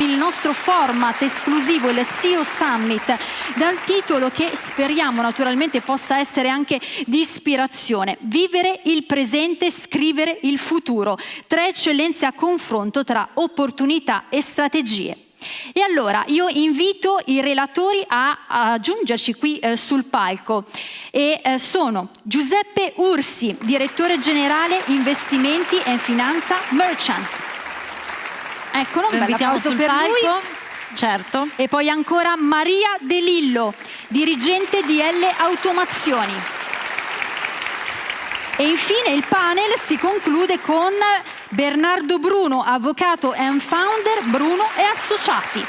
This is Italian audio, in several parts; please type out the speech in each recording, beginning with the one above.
il nostro format esclusivo, il CEO Summit, dal titolo che speriamo naturalmente possa essere anche di ispirazione. Vivere il presente, scrivere il futuro. Tre eccellenze a confronto tra opportunità e strategie. E allora io invito i relatori a, a giungerci qui eh, sul palco e eh, sono Giuseppe Ursi, direttore generale investimenti e finanza Merchant. Eccolo, un bel applauso per palco. lui. Certo. E poi ancora Maria De Lillo, dirigente di L Automazioni. E infine il panel si conclude con Bernardo Bruno, avvocato and founder Bruno e Associati.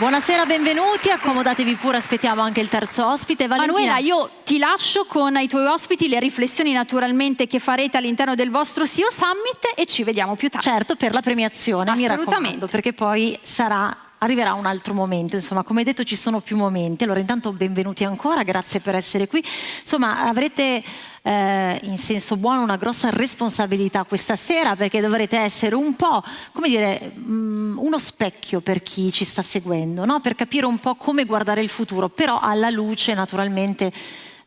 Buonasera, benvenuti, accomodatevi pure, aspettiamo anche il terzo ospite. Valentina. Manuela, io ti lascio con i tuoi ospiti le riflessioni naturalmente che farete all'interno del vostro CEO Summit e ci vediamo più tardi. Certo, per la premiazione, Assolutamente. perché poi sarà arriverà un altro momento, insomma come detto ci sono più momenti, allora intanto benvenuti ancora, grazie per essere qui, insomma avrete eh, in senso buono una grossa responsabilità questa sera perché dovrete essere un po', come dire, mh, mm, uno specchio per chi ci sta seguendo, no? per capire un po' come guardare il futuro, però alla luce naturalmente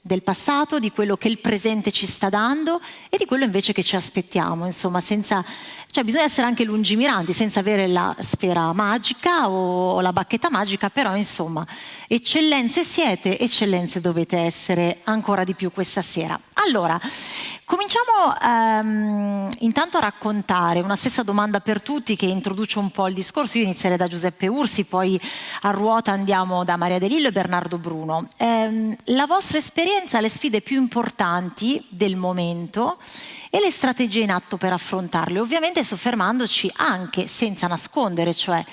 del passato, di quello che il presente ci sta dando e di quello invece che ci aspettiamo, insomma, senza, cioè bisogna essere anche lungimiranti, senza avere la sfera magica o la bacchetta magica, però insomma, eccellenze siete, eccellenze dovete essere ancora di più questa sera. Allora, cominciamo ehm, intanto a raccontare una stessa domanda per tutti che introduce un po' il discorso, io inizierei da Giuseppe Ursi, poi a ruota andiamo da Maria De Lillo e Bernardo Bruno. Eh, la vostra esperienza, le sfide più importanti del momento e le strategie in atto per affrontarle, ovviamente soffermandoci anche senza nascondere, cioè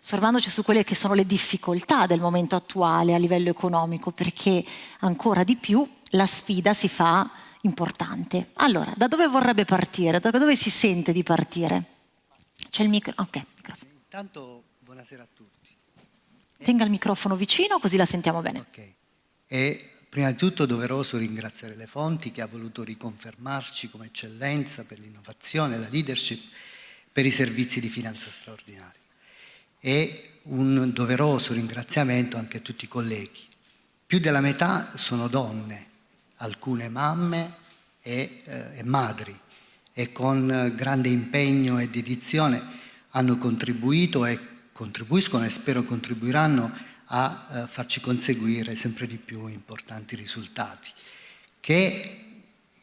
soffermandoci su quelle che sono le difficoltà del momento attuale a livello economico, perché ancora di più la sfida si fa importante. Allora, da dove vorrebbe partire? Da dove si sente di partire? C'è il micro... Ok, microfono. Intanto, buonasera a tutti. Tenga il microfono vicino così la sentiamo bene. Ok. E prima di tutto doveroso ringraziare le fonti che ha voluto riconfermarci come eccellenza per l'innovazione la leadership per i servizi di finanza straordinaria. E un doveroso ringraziamento anche a tutti i colleghi. Più della metà sono donne, alcune mamme e, eh, e madri e con grande impegno e dedizione hanno contribuito e contribuiscono e spero contribuiranno a eh, farci conseguire sempre di più importanti risultati che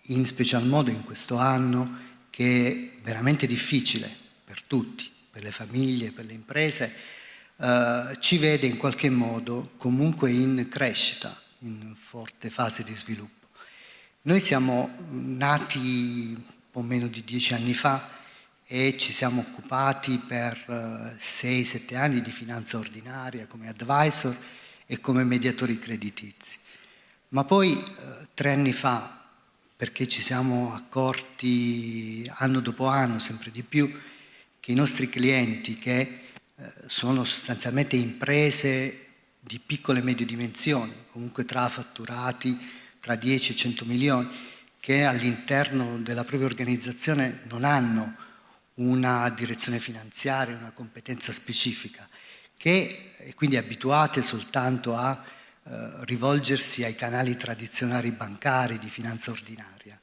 in special modo in questo anno che è veramente difficile per tutti, per le famiglie, per le imprese, eh, ci vede in qualche modo comunque in crescita, in forte fase di sviluppo. Noi siamo nati un po' meno di dieci anni fa e ci siamo occupati per 6-7 eh, anni di finanza ordinaria come advisor e come mediatori creditizi. Ma poi eh, tre anni fa, perché ci siamo accorti anno dopo anno sempre di più che i nostri clienti, che eh, sono sostanzialmente imprese di piccole e medie dimensioni, comunque tra fatturati tra 10 e 100 milioni, che all'interno della propria organizzazione non hanno una direzione finanziaria, una competenza specifica, che è quindi abituate soltanto a eh, rivolgersi ai canali tradizionali bancari di finanza ordinaria,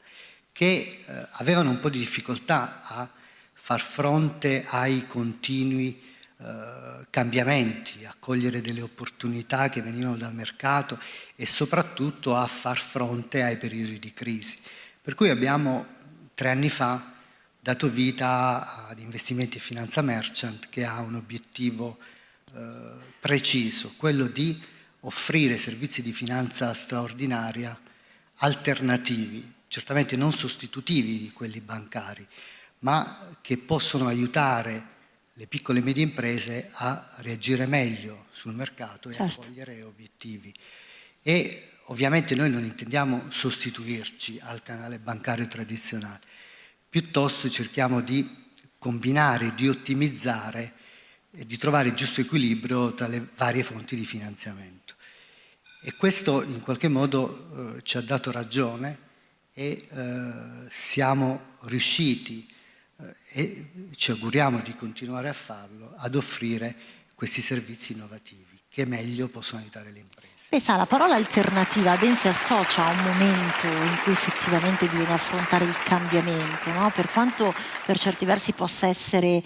che eh, avevano un po' di difficoltà a far fronte ai continui eh, cambiamenti, a cogliere delle opportunità che venivano dal mercato e soprattutto a far fronte ai periodi di crisi. Per cui abbiamo tre anni fa dato vita ad investimenti e finanza merchant che ha un obiettivo eh, preciso, quello di offrire servizi di finanza straordinaria alternativi, certamente non sostitutivi di quelli bancari, ma che possono aiutare le piccole e medie imprese a reagire meglio sul mercato e certo. a cogliere obiettivi. E ovviamente noi non intendiamo sostituirci al canale bancario tradizionale, piuttosto cerchiamo di combinare, di ottimizzare e di trovare il giusto equilibrio tra le varie fonti di finanziamento. E questo in qualche modo eh, ci ha dato ragione e eh, siamo riusciti eh, e ci auguriamo di continuare a farlo, ad offrire questi servizi innovativi che meglio possono aiutare le imprese. Pensa, la parola alternativa ben si associa a un momento in cui effettivamente bisogna affrontare il cambiamento, no? per quanto per certi versi possa essere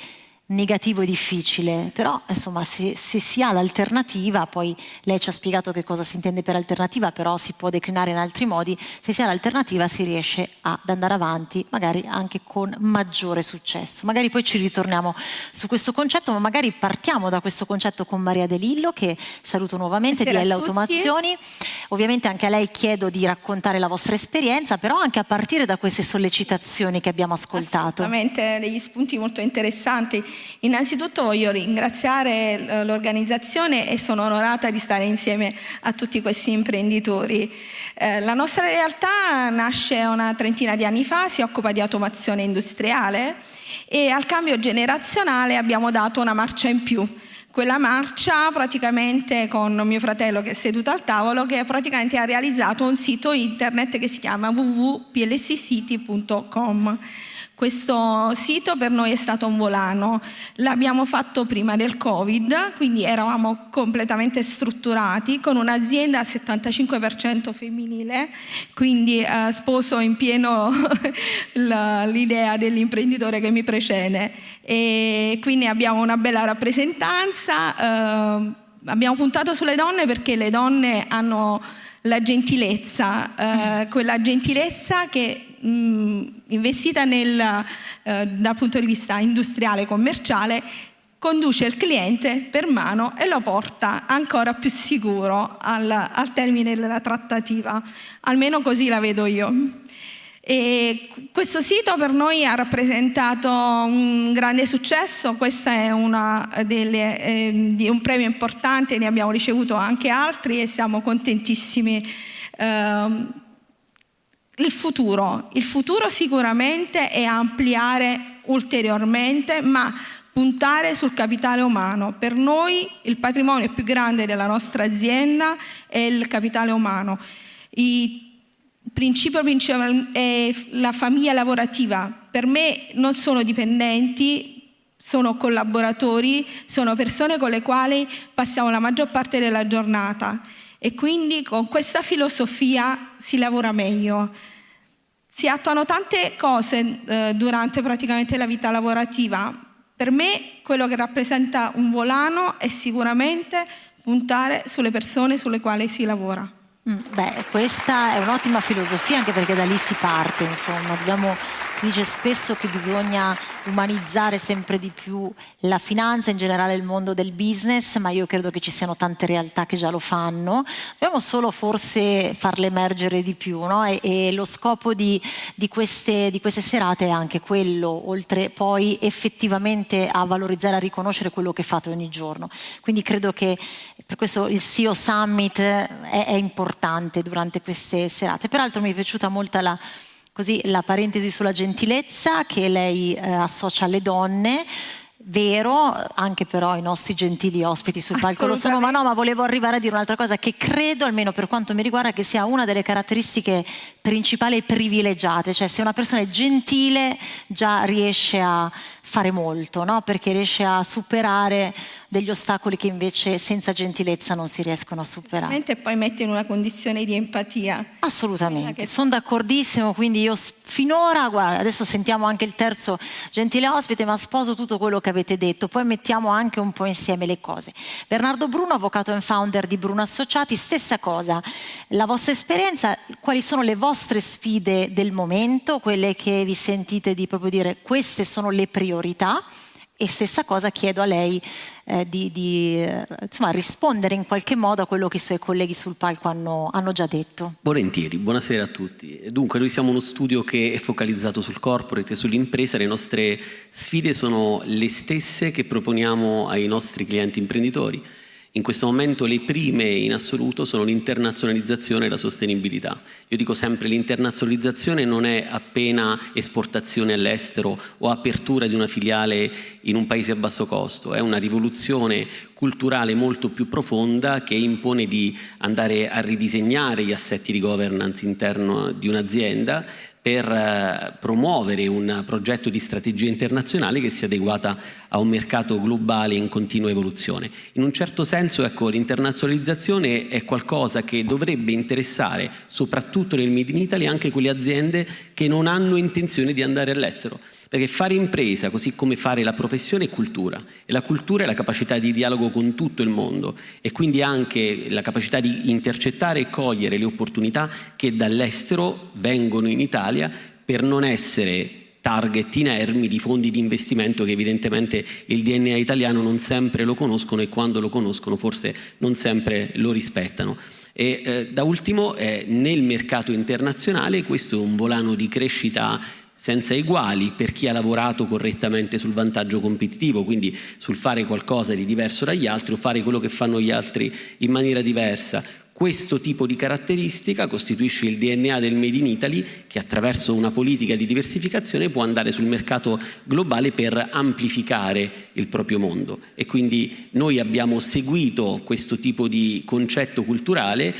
negativo e difficile, però insomma se, se si ha l'alternativa, poi lei ci ha spiegato che cosa si intende per alternativa, però si può declinare in altri modi, se si ha l'alternativa si riesce ad andare avanti, magari anche con maggiore successo. Magari poi ci ritorniamo su questo concetto, ma magari partiamo da questo concetto con Maria De Lillo, che saluto nuovamente di L Automazioni. Ovviamente anche a lei chiedo di raccontare la vostra esperienza, però anche a partire da queste sollecitazioni che abbiamo ascoltato. Assolutamente, degli spunti molto interessanti Innanzitutto voglio ringraziare l'organizzazione e sono onorata di stare insieme a tutti questi imprenditori. Eh, la nostra realtà nasce una trentina di anni fa, si occupa di automazione industriale e al cambio generazionale abbiamo dato una marcia in più quella marcia praticamente con mio fratello che è seduto al tavolo che praticamente ha realizzato un sito internet che si chiama www.plscity.com questo sito per noi è stato un volano, l'abbiamo fatto prima del Covid, quindi eravamo completamente strutturati con un'azienda al 75% femminile, quindi eh, sposo in pieno l'idea dell'imprenditore che mi precede. E quindi abbiamo una bella rappresentanza, eh, abbiamo puntato sulle donne perché le donne hanno la gentilezza, eh, quella gentilezza che mh, investita nel, eh, dal punto di vista industriale e commerciale conduce il cliente per mano e lo porta ancora più sicuro al, al termine della trattativa, almeno così la vedo io. E questo sito per noi ha rappresentato un grande successo, questo è delle, eh, un premio importante, ne abbiamo ricevuto anche altri e siamo contentissimi. Eh, il futuro, il futuro sicuramente è ampliare ulteriormente, ma puntare sul capitale umano. Per noi il patrimonio più grande della nostra azienda è il capitale umano. Il principio principale è la famiglia lavorativa. Per me non sono dipendenti, sono collaboratori, sono persone con le quali passiamo la maggior parte della giornata e quindi con questa filosofia si lavora meglio. Si attuano tante cose eh, durante praticamente la vita lavorativa. Per me quello che rappresenta un volano è sicuramente puntare sulle persone sulle quali si lavora. Mm, beh, questa è un'ottima filosofia anche perché da lì si parte, insomma, dobbiamo si dice spesso che bisogna umanizzare sempre di più la finanza, in generale il mondo del business, ma io credo che ci siano tante realtà che già lo fanno. Dobbiamo solo forse farle emergere di più, no? e, e, lo scopo di, di, queste, di queste serate è anche quello, oltre poi effettivamente a valorizzare, a riconoscere quello che fate ogni giorno. Quindi credo che per questo il CEO Summit è, è importante durante queste serate. Peraltro mi è piaciuta molto la Così la parentesi sulla gentilezza che lei eh, associa alle donne, vero, anche però i nostri gentili ospiti sul palco lo sono, ma no, ma volevo arrivare a dire un'altra cosa che credo, almeno per quanto mi riguarda, che sia una delle caratteristiche principali e privilegiate, cioè se una persona è gentile già riesce a fare molto, no? perché riesce a superare degli ostacoli che invece senza gentilezza non si riescono a superare. E poi mette in una condizione di empatia. Assolutamente, che... sono d'accordissimo, quindi io finora, guarda, adesso sentiamo anche il terzo gentile ospite, ma sposo tutto quello che avete detto, poi mettiamo anche un po' insieme le cose. Bernardo Bruno, avvocato e founder di Bruno Associati, stessa cosa, la vostra esperienza, quali sono le vostre sfide del momento, quelle che vi sentite di proprio dire queste sono le priorità priorità e stessa cosa chiedo a lei eh, di, di insomma, rispondere in qualche modo a quello che i suoi colleghi sul palco hanno, hanno, già detto. Volentieri, buonasera a tutti. Dunque noi siamo uno studio che è focalizzato sul corporate e sull'impresa, le nostre sfide sono le stesse che proponiamo ai nostri clienti imprenditori in questo momento le prime in assoluto sono l'internazionalizzazione e la sostenibilità. Io dico sempre l'internazionalizzazione non è appena esportazione all'estero o apertura di una filiale in un paese a basso costo, è una rivoluzione culturale molto più profonda che impone di andare a ridisegnare gli assetti di governance interno di un'azienda per eh, promuovere un progetto di strategia internazionale che sia adeguata a un mercato globale in continua evoluzione. In un certo senso ecco, l'internazionalizzazione è qualcosa che dovrebbe interessare soprattutto nel Made in Italy anche quelle aziende che non hanno intenzione di andare all'estero perché fare impresa, così come fare la professione, è cultura. E la cultura è la capacità di dialogo con tutto il mondo e quindi anche la capacità di intercettare e cogliere le opportunità che dall'estero vengono in Italia per non essere target inermi di fondi di investimento che evidentemente il DNA italiano non sempre lo conoscono e quando lo conoscono forse non sempre lo rispettano. E eh, da ultimo eh, nel mercato internazionale questo è un volano di crescita senza eguali per chi ha lavorato correttamente sul vantaggio competitivo, quindi sul fare qualcosa di diverso dagli altri o fare quello che fanno gli altri in maniera diversa. Questo tipo di caratteristica costituisce il DNA del Made in Italy che attraverso una politica di diversificazione può andare sul mercato globale per amplificare il proprio mondo e quindi noi abbiamo seguito questo tipo di concetto culturale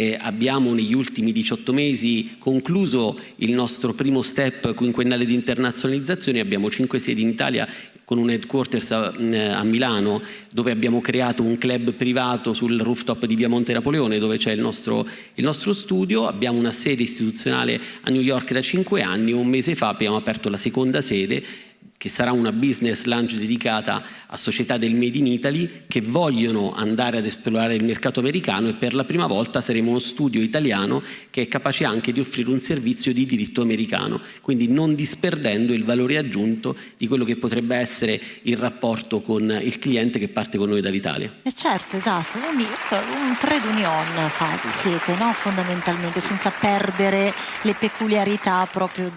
eh, abbiamo negli ultimi 18 mesi concluso il nostro primo step quinquennale di internazionalizzazione, abbiamo 5 sedi in Italia con un headquarters a, eh, a, Milano dove abbiamo creato un club privato sul rooftop di Via Monte Napoleone dove c'è il nostro, il nostro studio, abbiamo una sede istituzionale a New York da 5 anni, un mese fa abbiamo aperto la seconda sede che sarà una business lunch dedicata a società del Made in Italy che vogliono andare ad esplorare il mercato americano e per la prima volta saremo uno studio italiano che è capace anche di offrire un servizio di diritto americano, quindi non disperdendo il valore aggiunto di quello che potrebbe essere il rapporto con il cliente che parte con noi dall'Italia. Eh certo, esatto, quindi un trade union siete, no? fondamentalmente, senza perdere le peculiarità proprio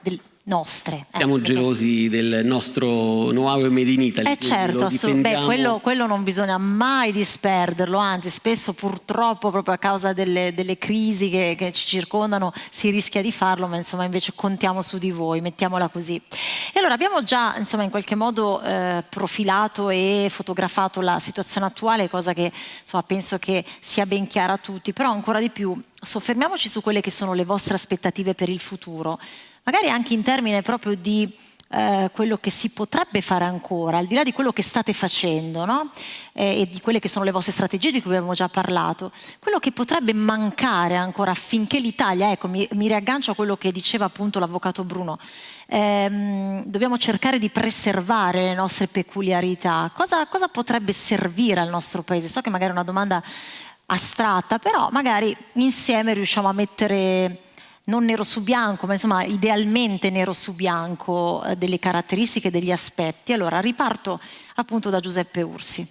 del, nostre. Siamo eh, gelosi del nostro know-how made in Italy. Eh certo, beh, quello, quello, non bisogna mai disperderlo, anzi spesso purtroppo proprio a causa delle, delle crisi che, che, ci circondano si rischia di farlo, ma insomma invece contiamo su di voi, mettiamola così. E allora abbiamo già insomma in qualche modo eh, profilato e fotografato la situazione attuale, cosa che insomma penso che sia ben chiara a tutti, però ancora di più soffermiamoci su quelle che sono le vostre aspettative per il futuro magari anche in termini proprio di eh, quello che si potrebbe fare ancora, al di là di quello che state facendo no? eh, e di quelle che sono le vostre strategie di cui abbiamo già parlato, quello che potrebbe mancare ancora affinché l'Italia, ecco mi, mi, riaggancio a quello che diceva appunto l'avvocato Bruno, ehm, dobbiamo cercare di preservare le nostre peculiarità, cosa, cosa potrebbe servire al nostro paese? So che magari è una domanda astratta, però magari insieme riusciamo a mettere non nero su bianco, ma insomma idealmente nero su bianco eh, delle caratteristiche, degli aspetti. Allora riparto appunto da Giuseppe Ursi.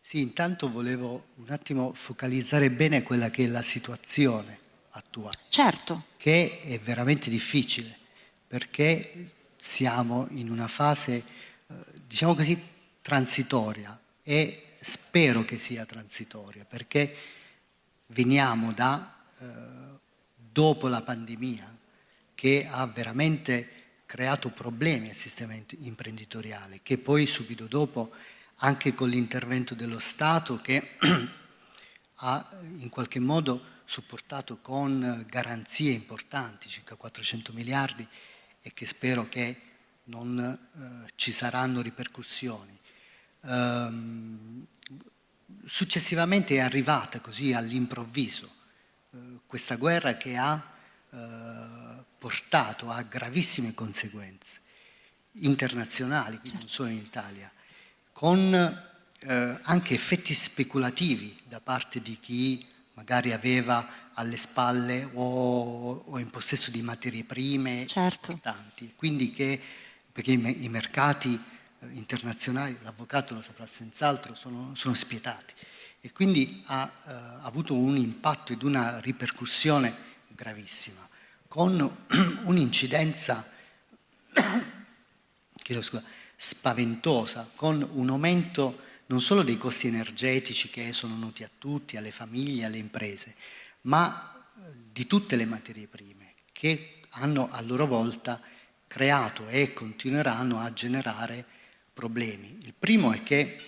Sì, intanto volevo un attimo focalizzare bene quella che è la situazione attuale. Certo. Che è veramente difficile, perché siamo in una fase, eh, diciamo così, transitoria e spero che sia transitoria, perché veniamo da... Eh, dopo la pandemia che ha veramente creato problemi al sistema imprenditoriale, che poi subito dopo anche con l'intervento dello Stato che ha in qualche modo supportato con garanzie importanti, circa 400 miliardi, e che spero che non eh, ci saranno ripercussioni. Um, successivamente è arrivata così all'improvviso questa guerra che ha eh, portato a gravissime conseguenze internazionali, quindi non solo in Italia, con eh, anche effetti speculativi da parte di chi magari aveva alle spalle o, o in possesso di materie prime certo. importanti. Quindi che, perché i, i mercati eh, internazionali, l'avvocato lo saprà senz'altro, sono, sono spietati e quindi ha eh, avuto un impatto ed una ripercussione gravissima, con un'incidenza spaventosa, con un aumento non solo dei costi energetici che sono noti a tutti, alle famiglie, alle imprese, ma eh, di tutte le materie prime che hanno a loro volta creato e continueranno a generare problemi. Il primo è che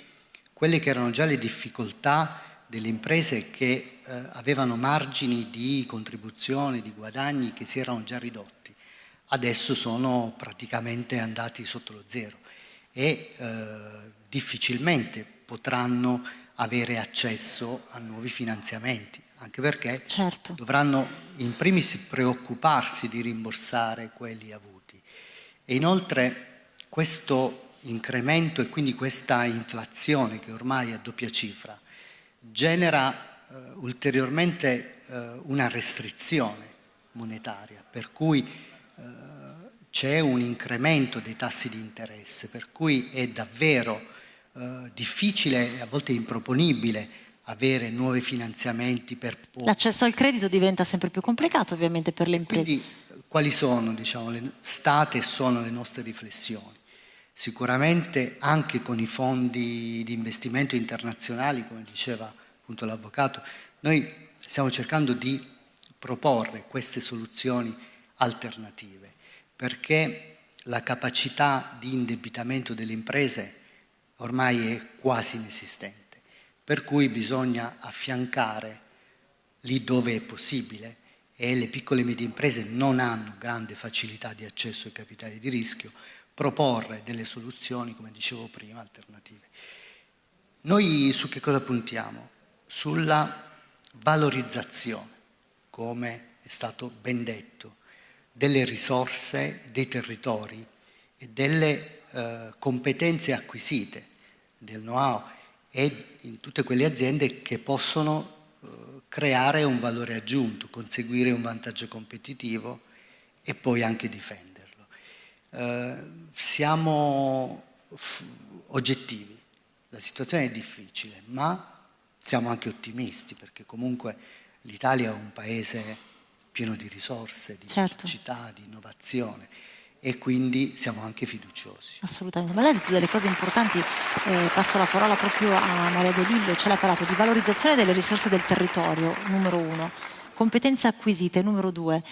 quelle che erano già le difficoltà delle imprese che eh, avevano margini di contribuzione, di guadagni che si erano già ridotti, adesso sono praticamente andati sotto lo zero e eh, difficilmente potranno avere accesso a nuovi finanziamenti, anche perché certo. dovranno in primis preoccuparsi di rimborsare quelli avuti. E inoltre questo incremento e quindi questa inflazione che ormai è a doppia cifra genera eh, ulteriormente eh, una restrizione monetaria, per cui eh, c'è un incremento dei tassi di interesse, per cui è davvero eh, difficile e a volte improponibile avere nuovi finanziamenti per... L'accesso al credito diventa sempre più complicato ovviamente per le imprese. Quindi quali sono diciamo, le, state e sono le nostre riflessioni? Sicuramente anche con i fondi di investimento internazionali, come diceva appunto l'avvocato, noi stiamo cercando di proporre queste soluzioni alternative perché la capacità di indebitamento delle imprese ormai è quasi inesistente, per cui bisogna affiancare lì dove è possibile e le piccole e medie imprese non hanno grande facilità di accesso ai capitali di rischio, proporre delle soluzioni, come dicevo prima, alternative. Noi su che cosa puntiamo? Sulla valorizzazione, come è stato ben detto, delle risorse, dei territori e delle eh, competenze acquisite, del know-how e in tutte quelle aziende che possono eh, creare un valore aggiunto, conseguire un vantaggio competitivo e poi anche difenderlo. Eh, siamo oggettivi, la situazione è difficile, ma siamo anche ottimisti perché comunque l'Italia è un paese pieno di risorse, di certo. capacità, di innovazione e quindi siamo anche fiduciosi. Assolutamente, ma lei ha detto delle cose importanti, eh, passo la parola proprio a Maria De Lillo, ce l'ha parlato di valorizzazione delle risorse del territorio, numero uno competenze acquisite, numero due,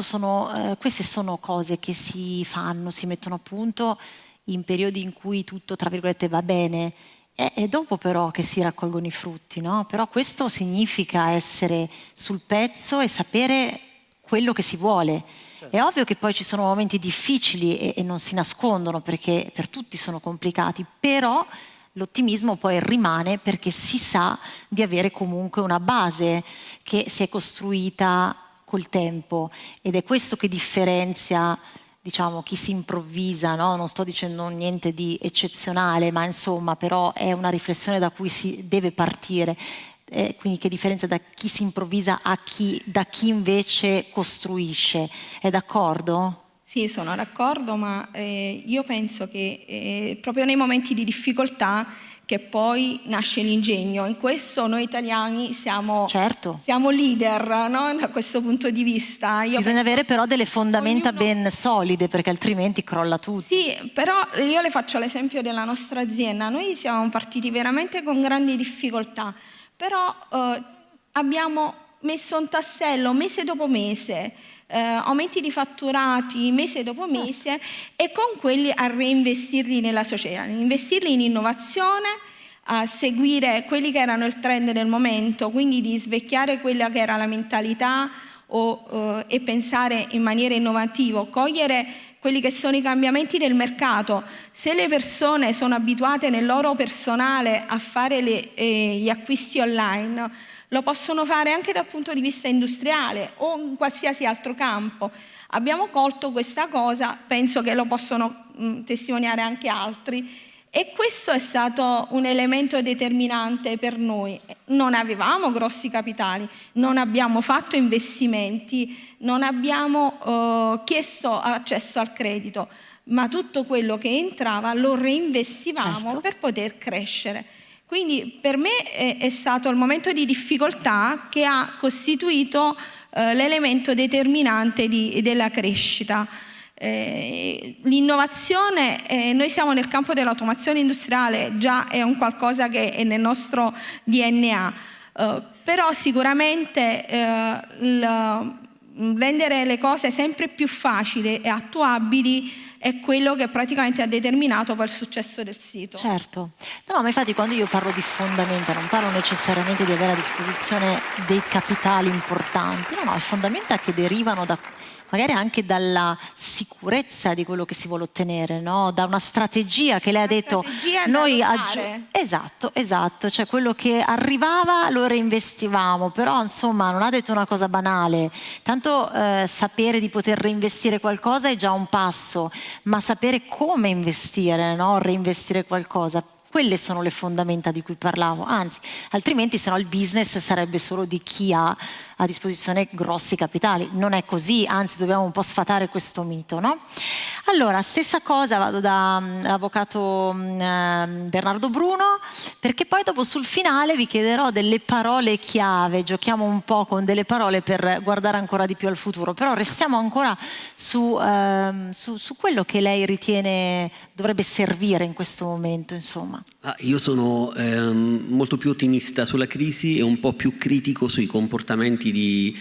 sono, eh, queste sono cose che si fanno, si mettono a punto in periodi in cui tutto, tra virgolette, va bene, è, dopo però che si raccolgono i frutti, no? Però questo significa essere sul pezzo e sapere quello che si vuole. Certo. È ovvio che poi ci sono momenti difficili e, e non si nascondono perché per tutti sono complicati, però l'ottimismo poi rimane perché si sa di avere comunque una base che si è costruita col tempo ed è questo che differenzia diciamo, chi si improvvisa, no? non sto dicendo niente di eccezionale, ma insomma però è una riflessione da cui si deve partire. Eh, quindi che differenza da chi si improvvisa a chi, da chi invece costruisce. È d'accordo? Sì, sono d'accordo, ma eh, io penso che eh, proprio nei momenti di difficoltà che poi nasce l'ingegno. In questo noi italiani siamo, certo. siamo leader no? da questo punto di vista. Io Bisogna avere però delle fondamenta ognuno... ben solide perché altrimenti crolla tutto. Sì, però io le faccio l'esempio della nostra azienda. Noi siamo partiti veramente con grandi difficoltà, però eh, abbiamo messo un tassello mese dopo mese eh, aumenti di fatturati mese dopo certo. mese e con quelli a reinvestirli nella società, investirli in innovazione, a seguire quelli che erano il trend del momento, quindi di svecchiare quella che era la mentalità o, eh, e pensare in maniera innovativa, cogliere quelli che sono i cambiamenti del mercato. Se le persone sono abituate nel loro personale a fare le, eh, gli acquisti online, lo possono fare anche dal punto di vista industriale o in qualsiasi altro campo. Abbiamo colto questa cosa, penso che lo possono mh, testimoniare anche altri e questo è stato un elemento determinante per noi. Non avevamo grossi capitali, non abbiamo fatto investimenti, non abbiamo eh, chiesto accesso al credito, ma tutto quello che entrava lo reinvestivamo certo. per poter crescere. Quindi per me è, è, stato il momento di difficoltà che ha costituito eh, l'elemento determinante di, della crescita. Eh, l'innovazione, eh, noi siamo nel campo dell'automazione industriale, già è un qualcosa che è nel nostro DNA, eh, però sicuramente eh, il, rendere le cose sempre più facili e attuabili è quello che praticamente ha determinato poi il successo del sito. Certo, no, ma infatti quando io parlo di fondamenta non parlo necessariamente di avere a disposizione dei capitali importanti, no, no, fondamenta che derivano da magari anche dalla sicurezza di quello che si vuole ottenere, no? da una strategia che lei ha detto noi. Esatto, esatto, cioè quello che arrivava lo reinvestivamo, però insomma non ha detto una cosa banale, tanto eh, sapere di poter reinvestire qualcosa è già un passo, ma sapere come investire, no? reinvestire qualcosa quelle sono le fondamenta di cui parlavo, anzi, altrimenti se no il business sarebbe solo di chi ha a disposizione grossi capitali. Non è così, anzi dobbiamo un po' sfatare questo mito. No? Allora, stessa cosa, vado dall'avvocato mm, mm, ehm, Bernardo Bruno, perché poi dopo sul finale vi chiederò delle parole chiave, giochiamo un po' con delle parole per guardare ancora di più al futuro, però restiamo ancora su, ehm, su, su quello che lei ritiene dovrebbe servire in questo momento, insomma. Ah, io sono ehm, molto più ottimista sulla crisi e un po' più critico sui comportamenti di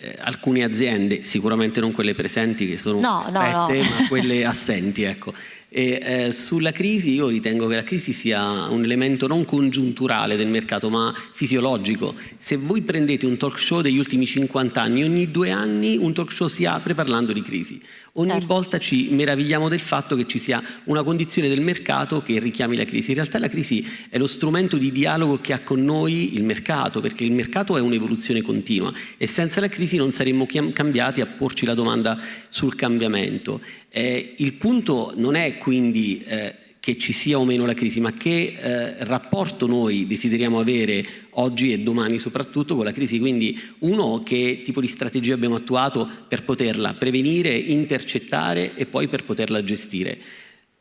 eh, alcune aziende, sicuramente non quelle presenti che sono no, perfette, no, no. ma quelle assenti. Ecco. E, eh, sulla crisi io ritengo che la crisi sia un elemento non congiunturale del mercato ma fisiologico. Se voi prendete un talk show degli ultimi 50 anni, ogni due anni un talk show si apre parlando di crisi. Ogni certo. volta ci meravigliamo del fatto che ci sia una condizione del mercato che richiami la crisi. In realtà la crisi è lo strumento di dialogo che ha con noi il mercato, perché il mercato è un'evoluzione continua e senza la crisi non saremmo cambiati a porci la domanda sul cambiamento. Eh, il punto non è quindi eh, che ci sia o meno la crisi, ma che eh, rapporto noi desideriamo avere oggi e domani soprattutto con la crisi. Quindi uno, che tipo di strategia abbiamo attuato per poterla prevenire, intercettare e poi per poterla gestire.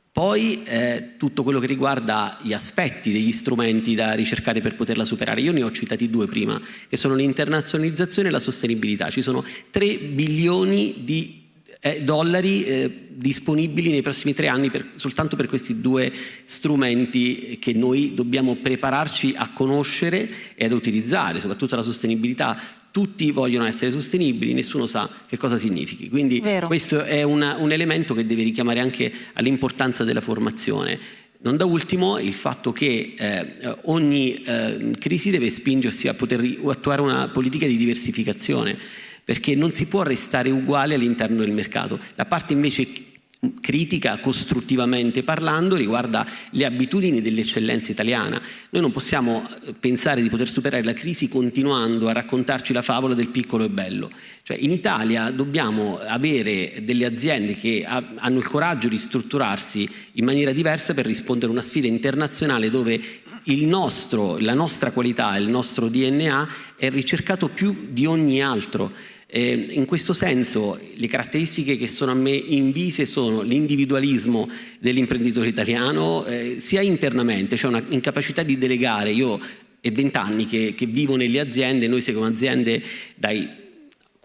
Poi eh, tutto quello che riguarda gli aspetti degli strumenti da ricercare per poterla superare. Io ne ho citati due prima, che sono l'internazionalizzazione e la sostenibilità. Ci sono 3 bilioni di eh, dollari eh, disponibili nei prossimi tre anni per, soltanto per questi due strumenti che noi dobbiamo prepararci a conoscere e ad utilizzare, soprattutto la sostenibilità. Tutti vogliono essere sostenibili, nessuno sa che cosa significhi. Quindi Vero. questo è una, un elemento che deve richiamare anche all'importanza della formazione. Non da ultimo il fatto che eh, ogni eh, crisi deve spingersi a poter attuare una politica di diversificazione perché non si può restare uguale all'interno del mercato. La parte invece critica costruttivamente parlando riguarda le abitudini dell'eccellenza italiana. Noi non possiamo eh, pensare di poter superare la crisi continuando a raccontarci la favola del piccolo e bello. Cioè, in Italia dobbiamo avere delle aziende che hanno il coraggio di strutturarsi in maniera diversa per rispondere a una sfida internazionale dove nostro, la nostra qualità, il nostro DNA è ricercato più di ogni altro. Eh, in questo senso le caratteristiche che sono a me invise sono l'individualismo dell'imprenditore italiano eh, sia internamente, cioè una incapacità di delegare. Io è vent'anni che, che vivo nelle aziende, noi seguiamo aziende dai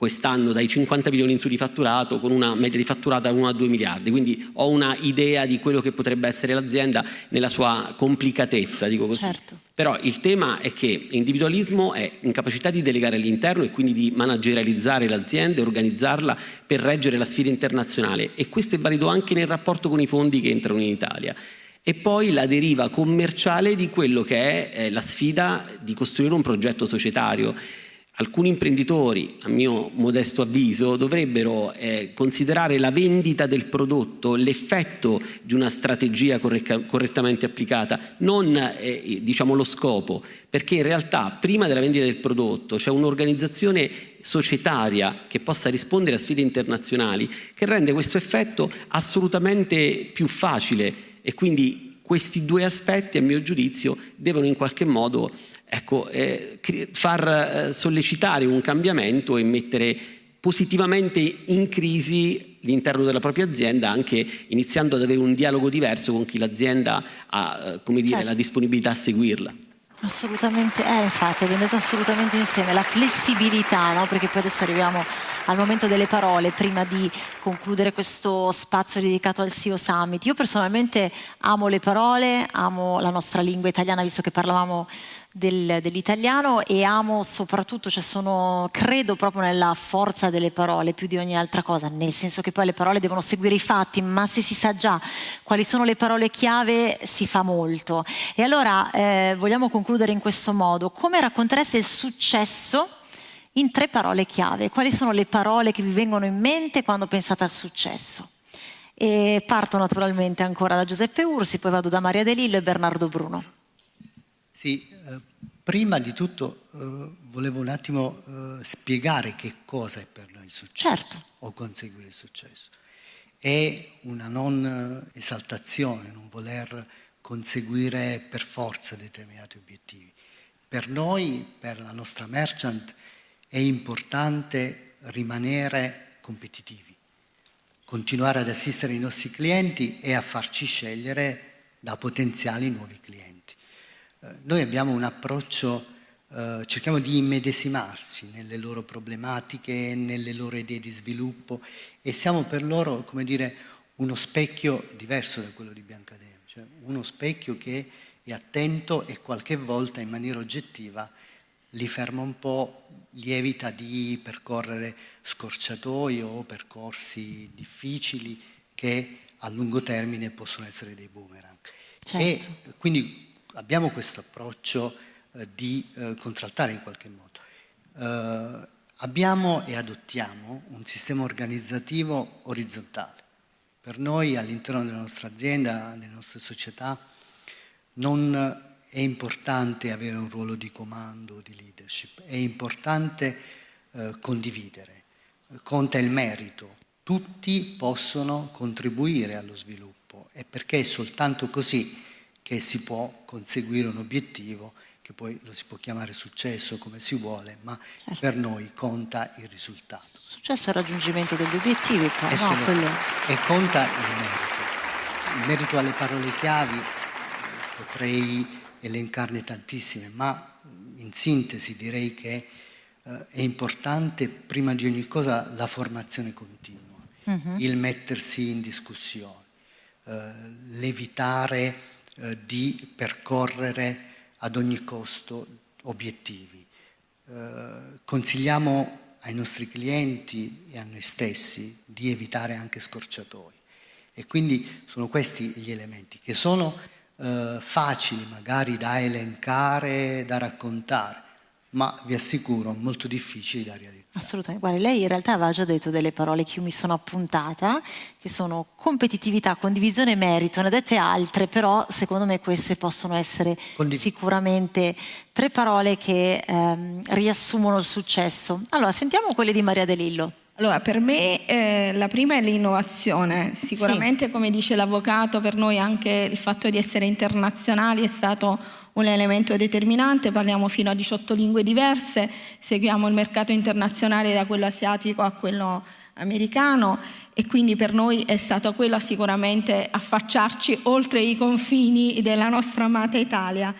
quest'anno dai 50 milioni in su di fatturato con una media di fatturata da 1 a 2 miliardi, quindi ho una idea di quello che potrebbe essere l'azienda nella sua complicatezza, dico così. Certo. Però il tema è che l'individualismo è incapacità di delegare all'interno e quindi di managerializzare l'azienda e organizzarla per reggere la sfida internazionale e questo è valido anche nel rapporto con i fondi che entrano in Italia e poi la deriva commerciale di quello che è eh, la sfida di costruire un progetto societario Alcuni imprenditori, a mio modesto avviso, dovrebbero eh, considerare la vendita del prodotto l'effetto di una strategia correttamente applicata, non eh, diciamo, lo scopo, perché in realtà prima della vendita del prodotto c'è un'organizzazione societaria che possa rispondere a sfide internazionali che rende questo effetto assolutamente più facile. E quindi questi due aspetti a mio giudizio devono in qualche modo ecco, eh, far eh, sollecitare un cambiamento e mettere positivamente in crisi l'interno della propria azienda, anche iniziando ad avere un dialogo diverso con chi l'azienda ha eh, dire, certo. la disponibilità a seguirla. Assolutamente, eh, infatti abbiamo detto assolutamente insieme, la flessibilità, no? perché poi adesso arriviamo al momento delle parole prima di concludere questo spazio dedicato al CEO Summit. Io personalmente amo le parole, amo la nostra lingua italiana, visto che parlavamo del, dell'italiano e amo soprattutto, cioè sono, credo proprio nella forza delle parole più di ogni altra cosa, nel senso che poi le parole devono seguire i fatti, ma se si sa già quali sono le parole chiave si fa molto. E allora eh, vogliamo concludere in questo modo, come raccontereste il successo in tre parole chiave? Quali sono le parole che vi vengono in mente quando pensate al successo? E parto naturalmente ancora da Giuseppe Ursi, poi vado da Maria De Lillo e Bernardo Bruno. Sì, eh, prima di tutto eh, volevo un attimo eh, spiegare che cosa è per noi il successo certo. o conseguire il successo. È una non esaltazione, non voler conseguire per forza determinati obiettivi. Per noi, per la nostra merchant, è importante rimanere competitivi, continuare ad assistere i nostri clienti e a farci scegliere da potenziali nuovi clienti. Eh, noi abbiamo un approccio, eh, cerchiamo di immedesimarsi nelle loro problematiche, nelle loro idee di sviluppo e siamo per loro, come dire, uno specchio diverso da quello di Biancadeo, cioè uno specchio che è attento e qualche volta in maniera oggettiva li ferma un po', li evita di percorrere scorciatoie o percorsi difficili che a lungo termine possono essere dei boomerang. Certo. E quindi abbiamo questo approccio eh, di eh, contraltare in qualche modo. Eh, abbiamo e adottiamo un sistema organizzativo orizzontale. Per noi all'interno della nostra azienda, nelle nostre società, non è importante avere un ruolo di comando, di leadership, è importante condividere, conta il merito, tutti possono contribuire allo sviluppo. E perché soltanto così che si può conseguire un obiettivo che poi lo si può chiamare successo come si vuole, ma certo. per noi conta il risultato. Successo è il raggiungimento degli obiettivi, poi, no, quello... e conta il merito. Il merito alle parole chiavi potrei elencarne tantissime, ma in sintesi direi che eh, è importante prima di ogni cosa la formazione continua, uh-huh. il mettersi in discussione, eh, l'evitare eh, di percorrere ad ogni costo obiettivi. Eh, consigliamo ai nostri clienti e a noi stessi di evitare anche scorciatoi. E quindi sono questi gli elementi che sono eh, facili magari da elencare, da raccontare, ma vi assicuro molto difficili da realizzare. Assolutamente, guarda, lei in realtà aveva già detto delle parole che io mi sono appuntata, che sono competitività, condivisione e merito, ne ha dette altre, però secondo me queste possono essere Condiv sicuramente tre parole che ehm, riassumono il successo. Allora, sentiamo quelle di Maria De Lillo. Allora, per me eh, la prima è l'innovazione. Sicuramente, sì. come dice l'avvocato, per noi anche il fatto di essere internazionali è stato un elemento determinante. Parliamo fino a 18 lingue diverse, seguiamo il mercato internazionale da quello asiatico a quello americano e quindi per noi è stato quello sicuramente affacciarci oltre i confini della nostra amata Italia.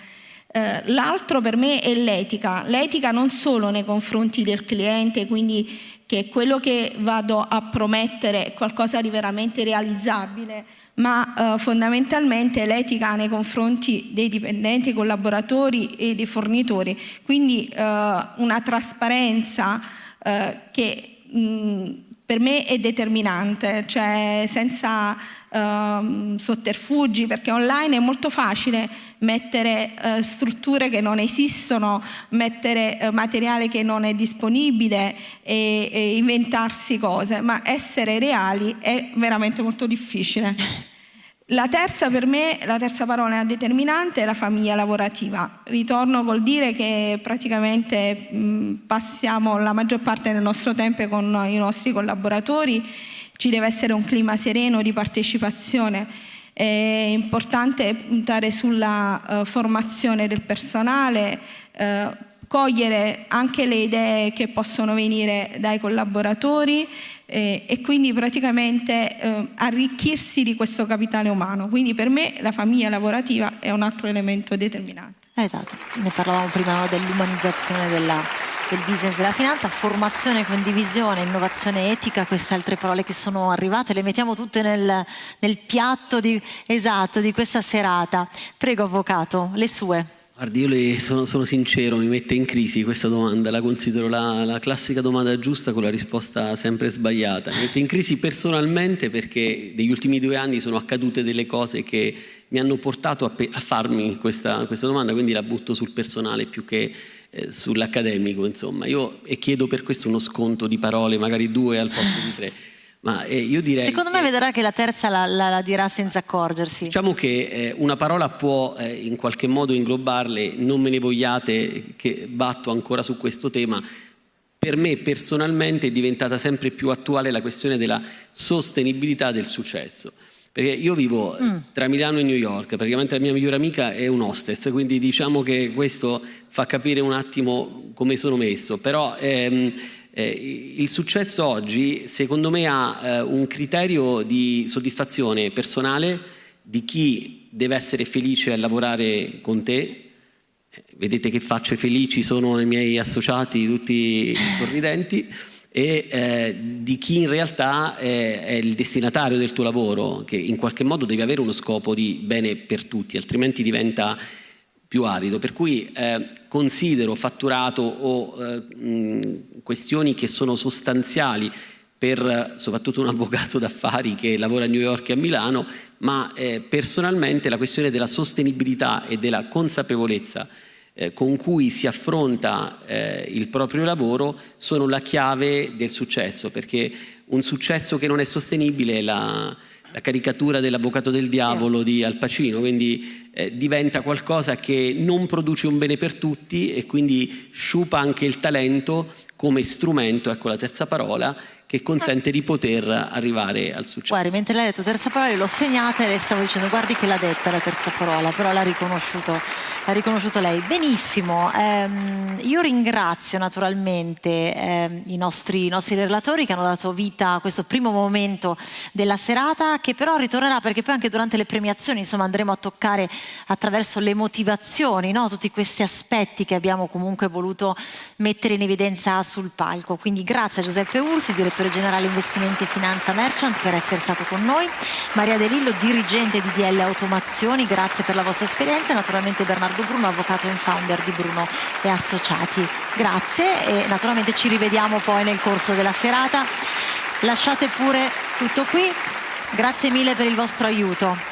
Eh, l'altro per me è l'etica, l'etica non solo nei confronti del cliente, quindi che quello che vado a promettere è qualcosa di veramente realizzabile, ma eh, fondamentalmente l'etica nei confronti dei dipendenti, collaboratori e dei fornitori, quindi eh, una trasparenza eh, che mh, per me è determinante, cioè senza uh, sotterfugi, perché online è molto facile mettere uh, strutture che non esistono, mettere uh, materiale che non è disponibile e, e inventarsi cose, ma essere reali è veramente molto difficile. La terza per me, la terza parola determinante è la famiglia lavorativa. Ritorno col dire che praticamente mh, passiamo la maggior parte del nostro tempo con i nostri collaboratori ci deve essere un clima sereno di partecipazione. È importante puntare sulla uh, formazione del personale, uh, cogliere anche le idee che possono venire dai collaboratori eh, e quindi praticamente eh, arricchirsi di questo capitale umano. Quindi per me la famiglia lavorativa è un altro elemento determinante. Esatto, ne parlavamo prima no, dell'umanizzazione della, del business della finanza, formazione, condivisione, innovazione etica, queste altre parole che sono arrivate, le mettiamo tutte nel, nel piatto di, esatto, di questa serata. Prego Avvocato, le sue. Guardi, io le sono, sono, sincero, mi mette in crisi questa domanda, la considero la, la, classica domanda giusta con la risposta sempre sbagliata. Mi mette in crisi personalmente perché negli ultimi due anni sono accadute delle cose che mi hanno portato a, a farmi questa, questa, domanda, quindi la butto sul personale più che eh, sull'accademico, insomma. Io e chiedo per questo uno sconto di parole, magari due al posto di tre. Ma eh, io direi Secondo me vedrà che la terza la, la, la dirà senza accorgersi. Diciamo che eh, una parola può eh, in qualche modo inglobarle, non me ne vogliate che batto ancora su questo tema. Per me personalmente è diventata sempre più attuale la questione della sostenibilità del successo. Perché io vivo mm. tra Milano e New York, praticamente la mia migliore amica è un hostess, quindi diciamo che questo fa capire un attimo come sono messo. Però ehm, eh, il successo oggi secondo me ha eh, un criterio di soddisfazione personale di chi deve essere felice a lavorare con te. Eh, vedete che facce felici sono i miei associati, tutti sorridenti e eh, di chi in realtà è, è, il destinatario del tuo lavoro, che in qualche modo deve avere uno scopo di bene per tutti, altrimenti diventa più arido. Per cui eh, considero fatturato o eh, mh, questioni che sono sostanziali per soprattutto un avvocato d'affari che lavora a New York e a Milano, ma eh, personalmente la questione della sostenibilità e della consapevolezza eh, con cui si affronta eh, il proprio lavoro sono la chiave del successo, perché un successo che non è sostenibile è la, la caricatura dell'avvocato del diavolo di Al Pacino, quindi eh, diventa qualcosa che non produce un bene per tutti e quindi sciupa anche il talento come strumento, ecco la terza parola, che consente di poter arrivare al successo. Guardi, mentre lei ha detto terza parola, l'ho segnata e le stavo dicendo guardi che l'ha detta la terza parola, però l'ha riconosciuto, riconosciuto lei. Benissimo, ehm, io ringrazio naturalmente ehm, i, nostri, i nostri relatori che hanno dato vita a questo primo momento della serata, che però ritornerà perché poi anche durante le premiazioni insomma, andremo a toccare attraverso le motivazioni, no? tutti questi aspetti che abbiamo comunque voluto mettere in evidenza sul palco. Quindi grazie a Giuseppe Ursi, direttore direttore generale investimenti e finanza Merchant per essere stato con noi, Maria De Lillo, dirigente di DL Automazioni, grazie per la vostra esperienza e naturalmente Bernardo Bruno, avvocato e founder di Bruno e Associati. Grazie e naturalmente ci rivediamo poi nel corso della serata. Lasciate pure tutto qui, grazie mille per il vostro aiuto.